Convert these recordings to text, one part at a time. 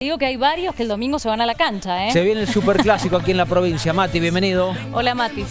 Digo que hay varios que el domingo se van a la cancha, ¿eh? Se viene el superclásico aquí en la provincia. Mati, bienvenido. Hola, Mati.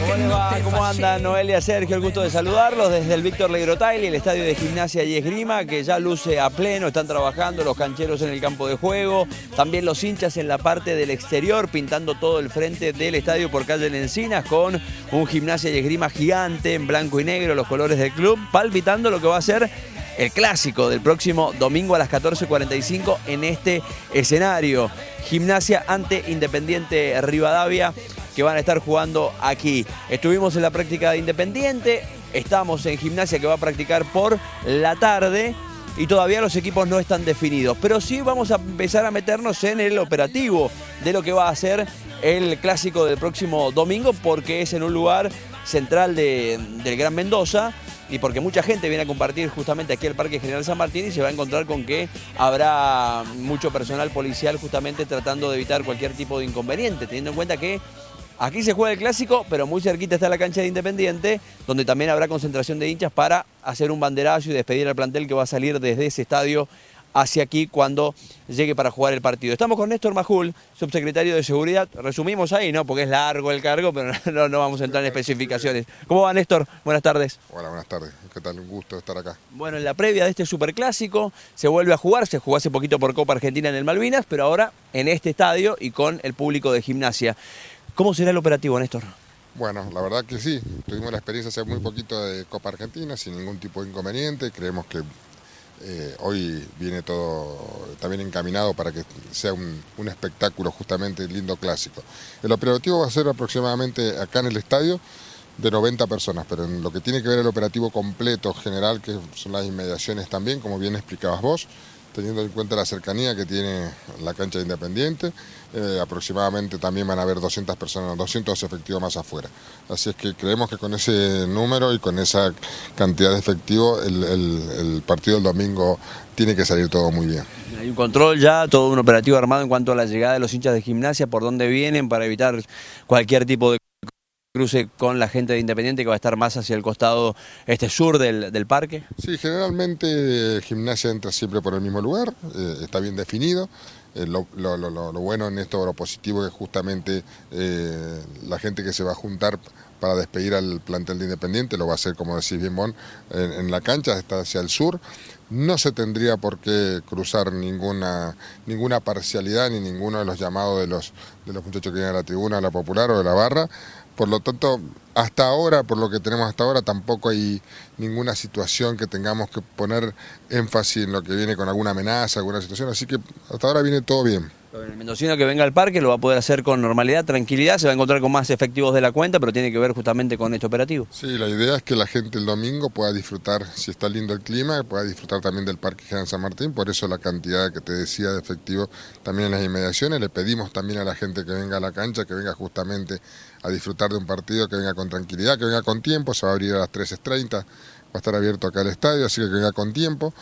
¿Cómo les va? ¿Cómo andan Noelia, Sergio? El gusto de saludarlos desde el Víctor Legrotaili, el estadio de gimnasia y esgrima, que ya luce a pleno, están trabajando los cancheros en el campo de juego, también los hinchas en la parte del exterior, pintando todo el frente del estadio por calle en Encinas, con un gimnasia y esgrima gigante en blanco y negro, los colores del club, palpitando lo que va a ser el clásico del próximo domingo a las 14.45 en este escenario. Gimnasia ante Independiente Rivadavia que van a estar jugando aquí. Estuvimos en la práctica de Independiente, estamos en Gimnasia que va a practicar por la tarde y todavía los equipos no están definidos. Pero sí vamos a empezar a meternos en el operativo de lo que va a ser el clásico del próximo domingo porque es en un lugar central del Gran Mendoza y porque mucha gente viene a compartir justamente aquí el Parque General San Martín y se va a encontrar con que habrá mucho personal policial justamente tratando de evitar cualquier tipo de inconveniente, teniendo en cuenta que aquí se juega el clásico, pero muy cerquita está la cancha de Independiente, donde también habrá concentración de hinchas para hacer un banderazo y despedir al plantel que va a salir desde ese estadio hacia aquí cuando llegue para jugar el partido. Estamos con Néstor Majul, subsecretario de Seguridad. Resumimos ahí, ¿no? Porque es largo el cargo, pero no, no vamos a entrar en especificaciones. ¿Cómo va, Néstor? Buenas tardes. Hola, buenas tardes. ¿Qué tal? Un gusto estar acá. Bueno, en la previa de este superclásico se vuelve a jugar. Se jugó hace poquito por Copa Argentina en el Malvinas, pero ahora en este estadio y con el público de gimnasia. ¿Cómo será el operativo, Néstor? Bueno, la verdad que sí. Tuvimos la experiencia hace muy poquito de Copa Argentina sin ningún tipo de inconveniente. Creemos que eh, hoy viene todo también encaminado para que sea un, espectáculo justamente lindo clásico. El operativo va a ser aproximadamente acá en el estadio de 90 personas, pero en lo que tiene que ver el operativo completo general, que son las inmediaciones también, como bien explicabas vos, teniendo en cuenta la cercanía que tiene la cancha de Independiente, eh, aproximadamente también van a haber 200 personas, 200 efectivos más afuera. Así es que creemos que con ese número y con esa cantidad de efectivos el, el partido del domingo tiene que salir todo muy bien. Hay un control ya, todo un operativo armado en cuanto a la llegada de los hinchas de gimnasia, por dónde vienen para evitar cualquier tipo de cruce con la gente de Independiente que va a estar más hacia el costado este sur del, parque? Sí, generalmente gimnasia entra siempre por el mismo lugar, eh, está bien definido. Eh, lo, bueno en esto, lo positivo es justamente eh, la gente que se va a juntar para despedir al plantel de Independiente, lo va a hacer, como decís bien, Bon, en, la cancha, está hacia el sur. No se tendría por qué cruzar ninguna, ninguna parcialidad ni ninguno de los llamados de los, de los muchachos que vienen a la tribuna, a la popular o de la barra. Por lo tanto, hasta ahora, por lo que tenemos hasta ahora, tampoco hay ninguna situación que tengamos que poner énfasis en lo que viene con alguna amenaza, alguna situación, así que hasta ahora viene todo bien. El mendocino que venga al parque lo va a poder hacer con normalidad, tranquilidad, se va a encontrar con más efectivos de la cuenta, pero tiene que ver justamente con este operativo. Sí, la idea es que la gente el domingo pueda disfrutar, si está lindo el clima, pueda disfrutar también del Parque General San Martín, por eso la cantidad que te decía de efectivos también en las inmediaciones. Le pedimos también a la gente que venga a la cancha, que venga justamente a disfrutar de un partido, que venga con tranquilidad, que venga con tiempo, se va a abrir a las 13.30, va a estar abierto acá el estadio, así que venga con tiempo.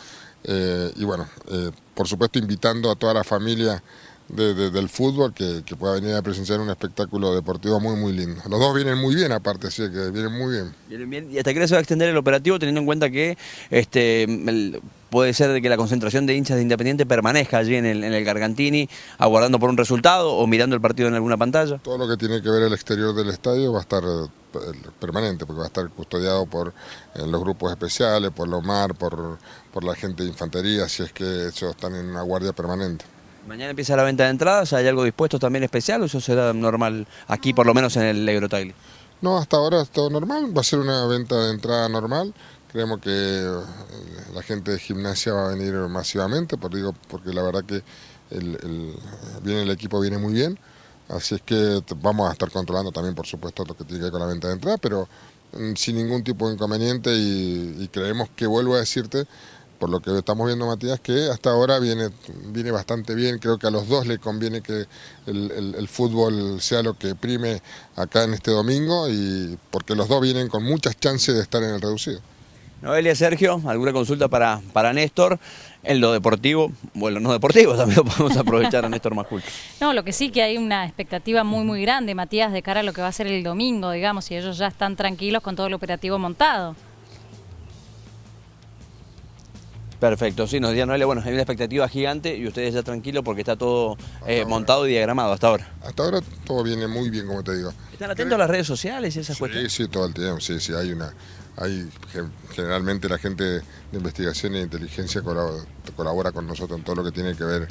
Eh, y bueno, eh, por supuesto invitando a toda la familia del fútbol que, pueda venir a presenciar un espectáculo deportivo muy muy lindo. Los dos vienen muy bien aparte, sí, que vienen muy bien. Vienen bien. ¿Y hasta qué se va a extender el operativo teniendo en cuenta que este puede ser de que la concentración de hinchas de Independiente permanezca allí en el, en el Gargantini, aguardando por un resultado o mirando el partido en alguna pantalla? Todo lo que tiene que ver el exterior del estadio va a estar eh, permanente, porque va a estar custodiado por eh, los grupos especiales, por los MAR, por, por la gente de infantería, si es que ellos están en una guardia permanente. Mañana empieza la venta de entradas, ¿hay algo dispuesto también especial o eso será normal aquí, por lo menos en el Eurotaili? No, hasta ahora es todo normal, va a ser una venta de entrada normal. Creemos que eh, la gente de gimnasia va a venir masivamente, por, digo, porque la verdad que el, viene el equipo viene muy bien. Así es que vamos a estar controlando también, por supuesto, lo que tiene que ver con la venta de entrada, pero mm, sin ningún tipo de inconveniente y, y creemos que, vuelvo a decirte, por lo que estamos viendo, Matías, que hasta ahora viene, viene bastante bien. Creo que a los dos le conviene que el, fútbol sea lo que prime acá en este domingo, y porque los dos vienen con muchas chances de estar en el reducido. Noelia, Sergio, ¿alguna consulta para, para Néstor? En lo deportivo, bueno, no deportivo también lo podemos aprovechar a Néstor Majul. No, lo que sí que hay una expectativa muy muy grande, Matías, de cara a lo que va a ser el domingo, digamos, y ellos ya están tranquilos con todo el operativo montado. Perfecto, sí, nos decía Noelia, bueno, hay una expectativa gigante y ustedes ya tranquilos porque está todo eh, montado y diagramado hasta ahora. Hasta ahora todo viene muy bien, como te digo. ¿Están atentos a las redes sociales y esas Sí, cuestiones? sí, todo el tiempo, sí, sí, hay una... Hay, gen- generalmente la gente de investigación e inteligencia colabora, colabora con nosotros en todo lo que tiene que ver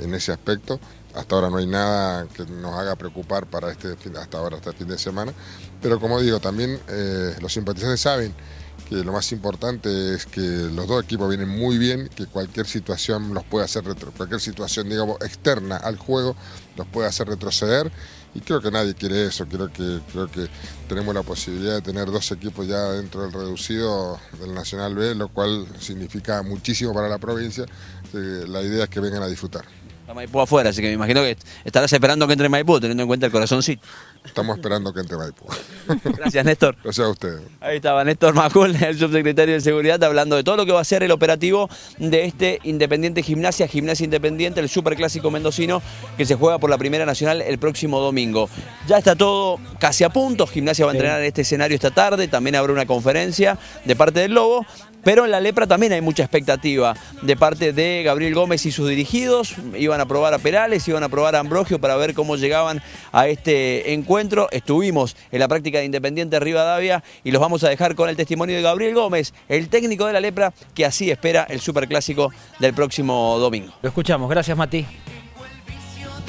en ese aspecto. Hasta ahora no hay nada que nos haga preocupar para este fin, hasta ahora, hasta el fin de semana. Pero como digo, también eh, los simpatizantes saben que lo más importante es que los dos equipos vienen muy bien, que cualquier situación los puede hacer cualquier situación digamos externa al juego los puede hacer retroceder y creo que nadie quiere eso, creo que creo que tenemos la posibilidad de tener dos equipos ya dentro del reducido del Nacional B, lo cual significa muchísimo para la provincia. La idea es que vengan a disfrutar. Está Maipú afuera, así que me imagino que estarás esperando que entre Maipú, teniendo en cuenta el corazoncito. Estamos esperando que entre Maipú. Gracias, Néstor. Gracias a ustedes. Ahí estaba Néstor Macul, el subsecretario de Seguridad, hablando de todo lo que va a ser el operativo de este Independiente Gimnasia, Gimnasia Independiente, el Superclásico Mendocino, que se juega por la Primera Nacional el próximo domingo. Ya está todo casi a punto, Gimnasia va a entrenar en este escenario esta tarde, también habrá una conferencia de parte del Lobo, pero en la Lepra también hay mucha expectativa de parte de Gabriel Gómez y sus dirigidos. Iban a probar a Perales, iban a probar a Ambrogio para ver cómo llegaban a este encuentro. Estuvimos en la práctica de Independiente Rivadavia y los vamos a dejar con el testimonio de Gabriel Gómez, el técnico de la Lepra, que así espera el Superclásico del próximo domingo. Lo escuchamos, gracias Mati.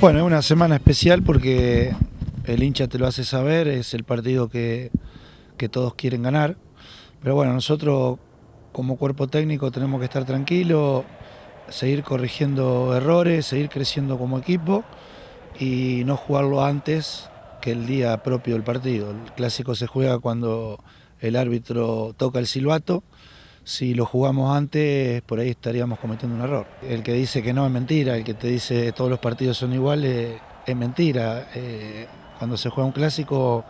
Bueno, es una semana especial porque el hincha te lo hace saber, es el partido que, que todos quieren ganar. Pero bueno, nosotros como cuerpo técnico tenemos que estar tranquilos, seguir corrigiendo errores, seguir creciendo como equipo y no jugarlo antes que el día propio del partido. El clásico se juega cuando el árbitro toca el silbato. Si lo jugamos antes, por ahí estaríamos cometiendo un error. El que dice que no es mentira, el que te dice todos los partidos son iguales, es mentira. Eh, cuando se juega un clásico,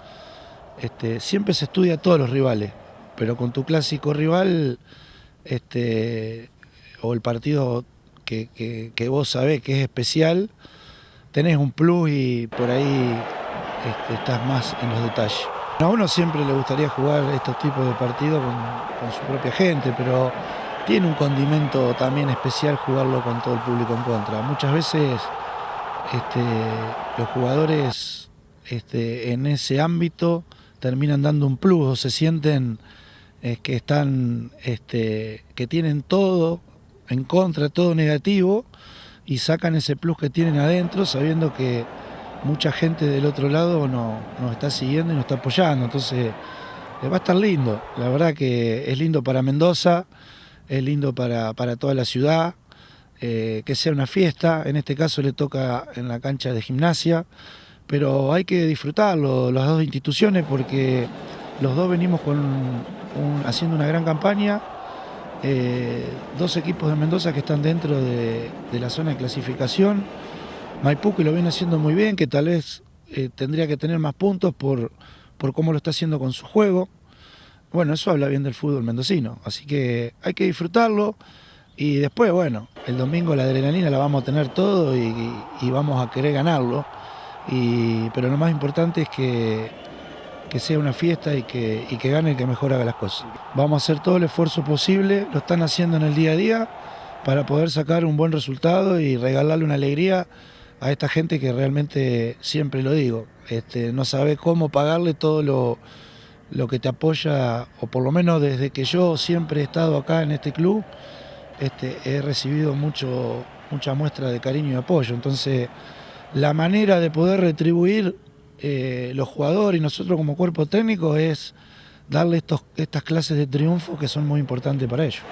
este, siempre se estudia a todos los rivales, pero con tu clásico rival, este, o el partido que, que- que vos sabés que es especial, tenés un plus y por ahí este, estás más en los detalles. A uno siempre le gustaría jugar estos tipos de partidos con, su propia gente, pero tiene un condimento también especial jugarlo con todo el público en contra. Muchas veces este, los jugadores este, en ese ámbito terminan dando un plus o se sienten eh, que están, que tienen todo en contra, todo negativo y sacan ese plus que tienen adentro sabiendo que mucha gente del otro lado no- nos está siguiendo y nos está apoyando. Entonces eh, va a estar lindo. La verdad que es lindo para Mendoza, es lindo para, toda la ciudad, eh, que sea una fiesta. En este caso le toca en la cancha de gimnasia, pero hay que disfrutarlo, las dos instituciones, porque los dos venimos con haciendo una gran campaña. Eh, dos equipos de Mendoza que están dentro de, de la zona de clasificación. Maipú que lo viene haciendo muy bien, que tal vez eh, tendría que tener más puntos por, por cómo lo está haciendo con su juego. Bueno, eso habla bien del fútbol mendocino, así que hay que disfrutarlo y después, bueno, el domingo la adrenalina la vamos a tener todo y, vamos a querer ganarlo, y, pero lo más importante es que, que sea una fiesta y que, y que gane el que mejor haga las cosas. Vamos a hacer todo el esfuerzo posible, lo están haciendo en el día a día para poder sacar un buen resultado y regalarle una alegría a esta gente que realmente, siempre lo digo, este, no sabe cómo pagarle todo lo, lo que te apoya, o por lo menos desde que yo siempre he estado acá en este club, este, he recibido mucho, mucha muestra de cariño y apoyo. Entonces, la manera de poder retribuir eh, los jugadores y nosotros como cuerpo técnico es darle estos, estas clases de triunfo que son muy importantes para ellos.